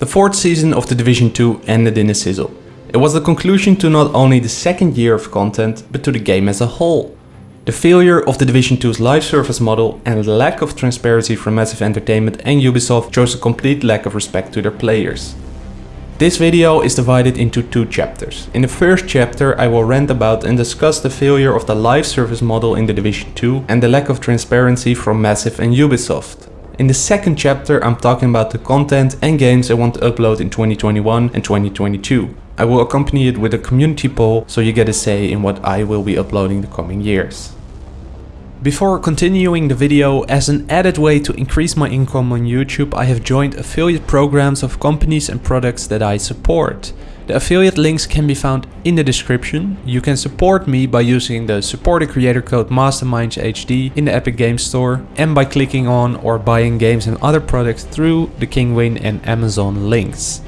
The fourth season of The Division 2 ended in a sizzle. It was the conclusion to not only the second year of content, but to the game as a whole. The failure of The Division 2's live service model and the lack of transparency from Massive Entertainment and Ubisoft shows a complete lack of respect to their players. This video is divided into two chapters. In the first chapter I will rant about and discuss the failure of the live service model in The Division 2 and the lack of transparency from Massive and Ubisoft. In the second chapter I'm talking about the content and games I want to upload in 2021 and 2022. I will accompany it with a community poll so you get a say in what I will be uploading the coming years. Before continuing the video, as an added way to increase my income on YouTube, I have joined affiliate programs of companies and products that I support. The affiliate links can be found in the description. You can support me by using the supported creator code MastermindsHD in the Epic Games Store and by clicking on or buying games and other products through the Kinguin and Amazon links.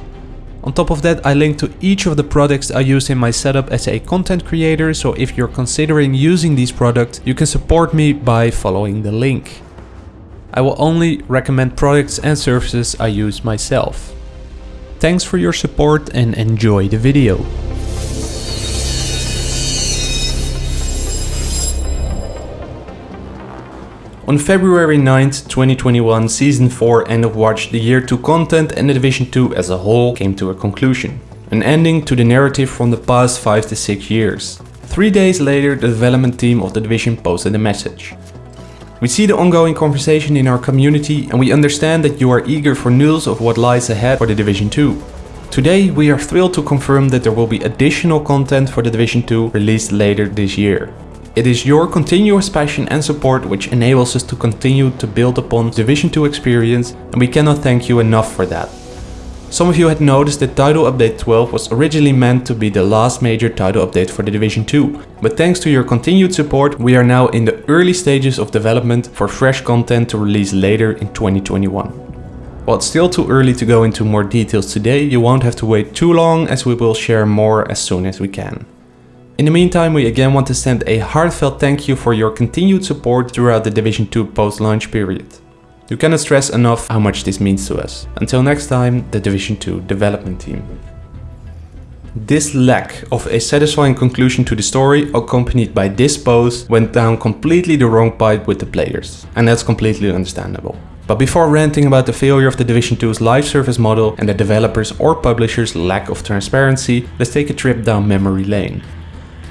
On top of that, I link to each of the products I use in my setup as a content creator, so if you're considering using these products, you can support me by following the link. I will only recommend products and services I use myself. Thanks for your support and enjoy the video. On February 9th, 2021, Season 4 End of Watch, the Year 2 content and the Division 2 as a whole came to a conclusion. An ending to the narrative from the past 5 to 6 years. Three days later, the development team of the Division posted a message. We see the ongoing conversation in our community and we understand that you are eager for news of what lies ahead for the Division 2. Today we are thrilled to confirm that there will be additional content for the Division 2 released later this year. It is your continuous passion and support which enables us to continue to build upon Division 2 experience and we cannot thank you enough for that. Some of you had noticed that Title Update 12 was originally meant to be the last major title update for the Division 2, but thanks to your continued support we are now in the early stages of development for fresh content to release later in 2021. While it's still too early to go into more details today, you won't have to wait too long as we will share more as soon as we can. In the meantime, we again want to send a heartfelt thank you for your continued support throughout the Division 2 post-launch period. You cannot stress enough how much this means to us. Until next time, the Division 2 development team. This lack of a satisfying conclusion to the story, accompanied by this post, went down completely the wrong pipe with the players. And that's completely understandable. But before ranting about the failure of the Division 2's live service model and the developers or publishers' lack of transparency, let's take a trip down memory lane.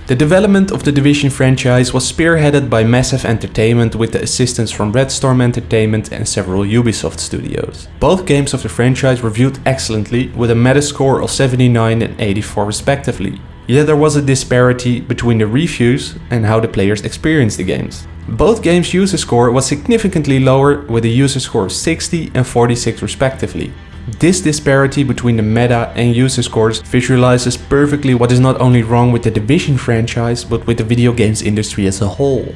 The development of the Division franchise was spearheaded by Massive Entertainment with the assistance from Red Storm Entertainment and several Ubisoft studios. Both games of the franchise were viewed excellently with a metascore of 79 and 84 respectively. Yet there was a disparity between the reviews and how the players experienced the games. Both games' user score was significantly lower with a user score of 60 and 46 respectively. This disparity between the meta and user scores visualizes perfectly what is not only wrong with the Division franchise, but with the video games industry as a whole.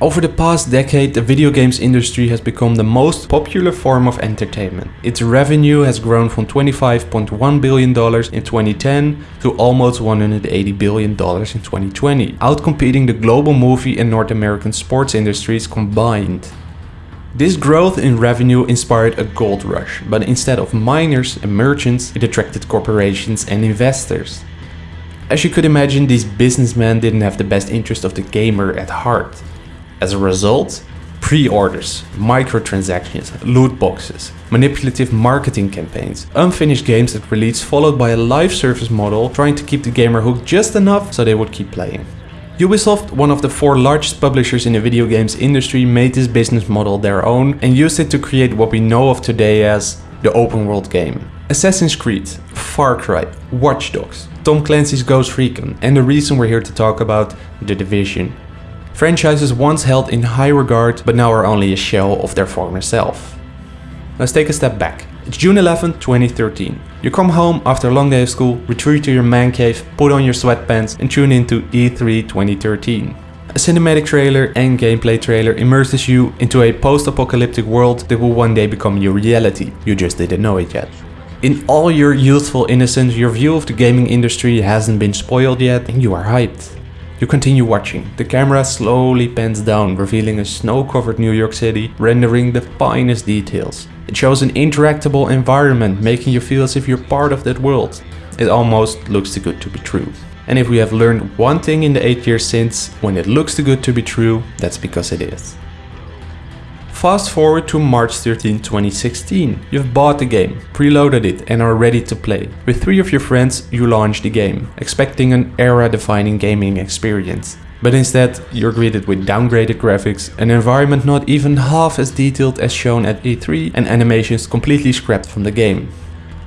Over the past decade, the video games industry has become the most popular form of entertainment. Its revenue has grown from $25.1 billion in 2010 to almost $180 billion in 2020, outcompeting the global movie and North American sports industries combined. This growth in revenue inspired a gold rush, but instead of miners and merchants, it attracted corporations and investors. As you could imagine, these businessmen didn't have the best interest of the gamer at heart. As a result, pre-orders, microtransactions, loot boxes, manipulative marketing campaigns, unfinished games at release followed by a live service model trying to keep the gamer hooked just enough so they would keep playing. Ubisoft, one of the four largest publishers in the video games industry, made this business model their own and used it to create what we know of today as the open world game. Assassin's Creed, Far Cry, Watch Dogs, Tom Clancy's Ghost Recon and the reason we're here to talk about The Division. Franchises once held in high regard but now are only a shell of their former self. Let's take a step back. It's June 11, 2013. You come home after a long day of school, retreat to your man cave, put on your sweatpants and tune into E3 2013. A cinematic trailer and gameplay trailer immerses you into a post-apocalyptic world that will one day become your reality. You just didn't know it yet. In all your youthful innocence, your view of the gaming industry hasn't been spoiled yet and you are hyped. You continue watching. The camera slowly pans down, revealing a snow-covered New York City, rendering the finest details. It shows an interactable environment, making you feel as if you're part of that world. It almost looks too good to be true. And if we have learned one thing in the 8 years since, when it looks too good to be true, that's because it is. Fast forward to March 13, 2016. You've bought the game, preloaded it and are ready to play. With three of your friends, you launch the game, expecting an era-defining gaming experience. But instead, you're greeted with downgraded graphics, an environment not even half as detailed as shown at E3 and animations completely scrapped from the game.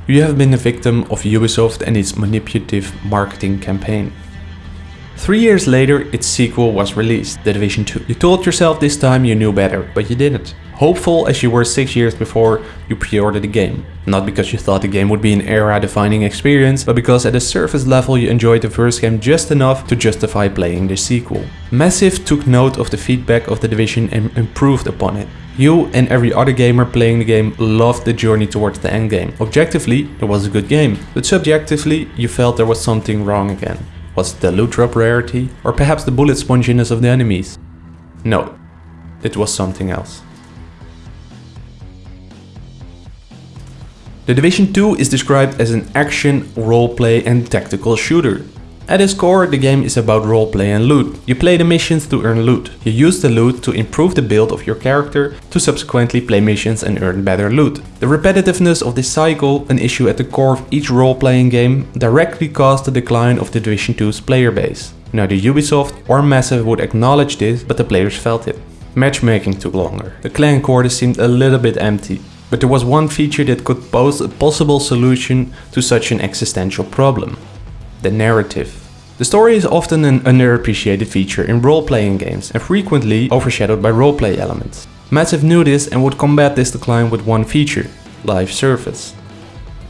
You have been a victim of Ubisoft and its manipulative marketing campaign. Three years later, its sequel was released, The Division 2. You told yourself this time you knew better, but you didn't. Hopeful as you were 6 years before, you pre-ordered the game. Not because you thought the game would be an era-defining experience, but because at a surface level you enjoyed the first game just enough to justify playing the sequel. Massive took note of the feedback of The Division and improved upon it. You and every other gamer playing the game loved the journey towards the endgame. Objectively, it was a good game, but subjectively, you felt there was something wrong again. Was it the loot drop rarity, or perhaps the bullet sponginess of the enemies? No, it was something else. The Division 2 is described as an action, roleplay and tactical shooter. At its core, the game is about roleplay and loot. You play the missions to earn loot. You use the loot to improve the build of your character to subsequently play missions and earn better loot. The repetitiveness of this cycle, an issue at the core of each role-playing game, directly caused the decline of the Division 2's player base. Neither Ubisoft or Massive would acknowledge this, but the players felt it. Matchmaking took longer. The clan quarters seemed a little bit empty. But there was one feature that could pose a possible solution to such an existential problem the narrative. The story is often an underappreciated feature in role-playing games and frequently overshadowed by roleplay elements. Massive knew this and would combat this decline with one feature, live service.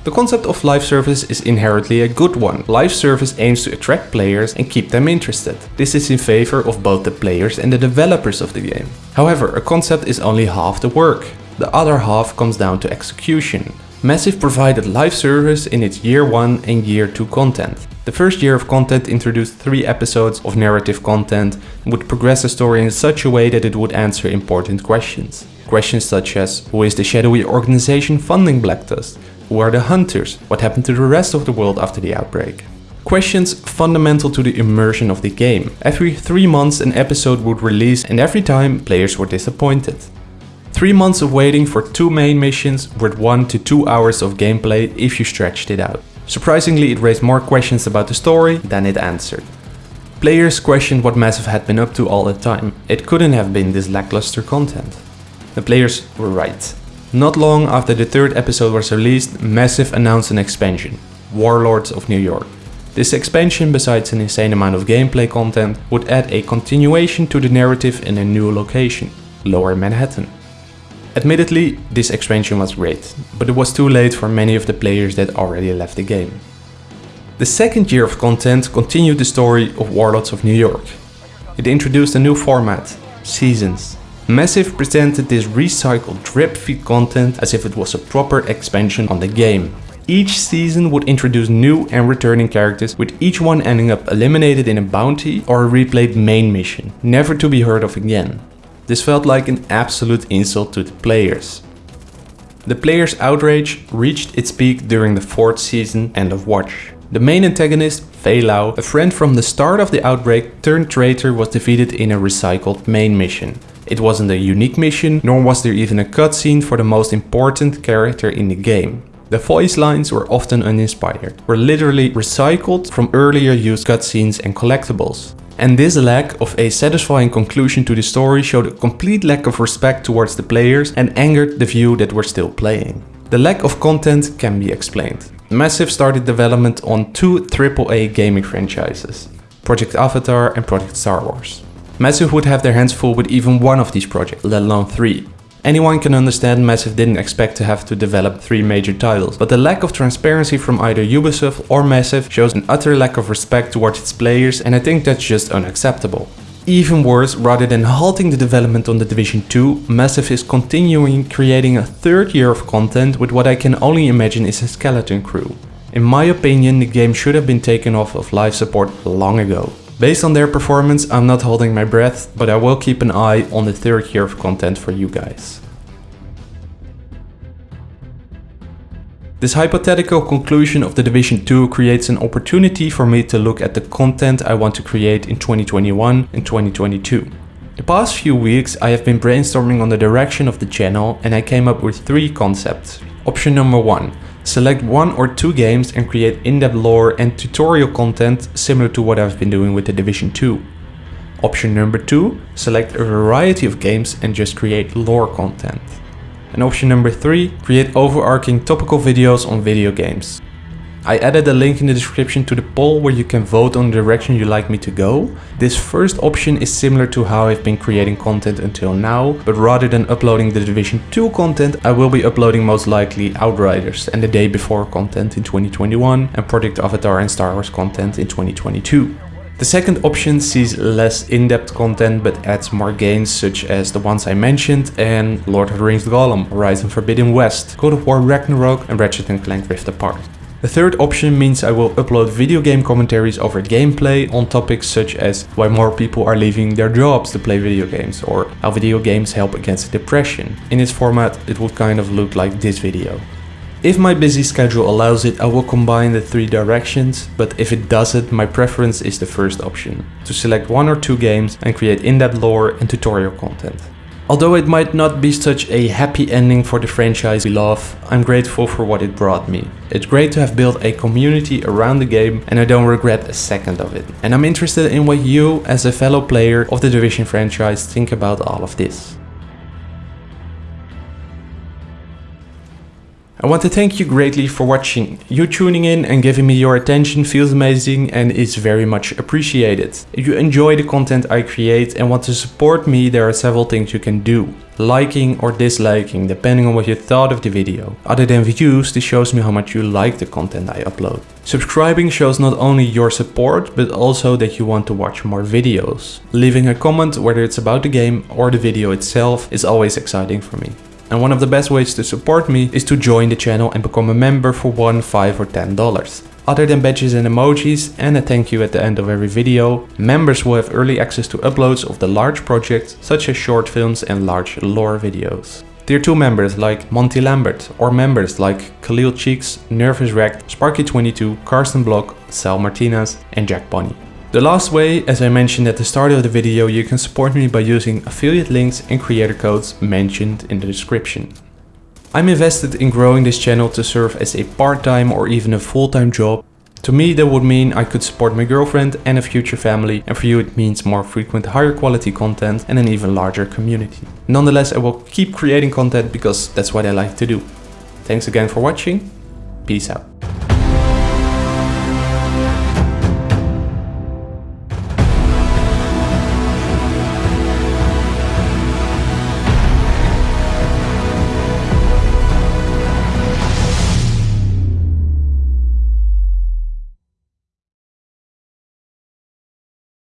The concept of live service is inherently a good one. Live service aims to attract players and keep them interested. This is in favor of both the players and the developers of the game. However, a concept is only half the work. The other half comes down to execution. Massive provided live service in its year 1 and year 2 content. The first year of content introduced three episodes of narrative content and would progress the story in such a way that it would answer important questions. Questions such as, who is the shadowy organization funding Black Tusk? Who are the hunters? What happened to the rest of the world after the outbreak? Questions fundamental to the immersion of the game. Every three months an episode would release and every time players were disappointed. Three months of waiting for two main missions worth one to two hours of gameplay if you stretched it out. Surprisingly, it raised more questions about the story than it answered. Players questioned what Massive had been up to all the time. It couldn't have been this lackluster content. The players were right. Not long after the third episode was released, Massive announced an expansion, Warlords of New York. This expansion, besides an insane amount of gameplay content, would add a continuation to the narrative in a new location, Lower Manhattan. Admittedly, this expansion was great, but it was too late for many of the players that already left the game. The second year of content continued the story of Warlords of New York. It introduced a new format, Seasons. Massive presented this recycled drip feed content as if it was a proper expansion on the game. Each season would introduce new and returning characters with each one ending up eliminated in a bounty or a replayed main mission, never to be heard of again. This felt like an absolute insult to the players. The players' outrage reached its peak during the fourth season End of Watch. The main antagonist, Faye Lau, a friend from the start of the outbreak turned traitor was defeated in a recycled main mission. It wasn't a unique mission, nor was there even a cutscene for the most important character in the game. The voice lines were often uninspired, were literally recycled from earlier used cutscenes and collectibles. And this lack of a satisfying conclusion to the story showed a complete lack of respect towards the players and angered the few that were still playing. The lack of content can be explained. Massive started development on two AAA gaming franchises, Project Avatar and Project Star Wars. Massive would have their hands full with even one of these projects, let alone three. Anyone can understand Massive didn't expect to have to develop three major titles, but the lack of transparency from either Ubisoft or Massive shows an utter lack of respect towards its players and I think that's just unacceptable. Even worse, rather than halting the development on The Division 2, Massive is continuing creating a third year of content with what I can only imagine is a skeleton crew. In my opinion, the game should have been taken off of life support long ago. Based on their performance, I'm not holding my breath, but I will keep an eye on the third year of content for you guys. This hypothetical conclusion of The Division 2 creates an opportunity for me to look at the content I want to create in 2021 and 2022. The past few weeks I have been brainstorming on the direction of the channel and I came up with three concepts. Option number one, select one or two games and create in-depth lore and tutorial content similar to what I've been doing with The Division 2. Option number two, select a variety of games and just create lore content. And option number three, create overarching topical videos on video games. I added a link in the description to the poll where you can vote on the direction you like me to go. This first option is similar to how I've been creating content until now, but rather than uploading the Division 2 content, I will be uploading most likely Outriders and the day before content in 2021 and Project Avatar and Star Wars content in 2022. The second option sees less in-depth content but adds more games such as the ones I mentioned and Lord of the Rings Gollum, Horizon Forbidden West, God of War Ragnarok and Ratchet & Clank Rift Apart. The third option means I will upload video game commentaries over gameplay on topics such as why more people are leaving their jobs to play video games or how video games help against depression. In its format it would kind of look like this video. If my busy schedule allows it, I will combine the three directions, but if it doesn't, my preference is the first option, to select one or two games and create in-depth lore and tutorial content. Although it might not be such a happy ending for the franchise we love, I'm grateful for what it brought me. It's great to have built a community around the game and I don't regret a second of it. And I'm interested in what you, as a fellow player of the Division franchise, think about all of this. I want to thank you greatly for watching. You tuning in and giving me your attention feels amazing and is very much appreciated. If you enjoy the content I create and want to support me, there are several things you can do. Liking or disliking, depending on what you thought of the video. Other than views, this shows me how much you like the content I upload. Subscribing shows not only your support, but also that you want to watch more videos. Leaving a comment, whether it's about the game or the video itself, is always exciting for me. And one of the best ways to support me is to join the channel and become a member for 1, 5 or 10 dollars. Other than badges and emojis and a thank you at the end of every video, members will have early access to uploads of the large projects such as short films and large lore videos. Tier 2 members like Monty Lambert or members like Khalil Cheeks, Nervous Wrecked, Sparky22, Karsten Block, Sal Martinez and Jack Bunny. The last way, as I mentioned at the start of the video, you can support me by using affiliate links and creator codes mentioned in the description. I'm invested in growing this channel to serve as a part-time or even a full-time job. To me that would mean I could support my girlfriend and a future family and for you it means more frequent higher quality content and an even larger community. Nonetheless I will keep creating content because that's what I like to do. Thanks again for watching, peace out.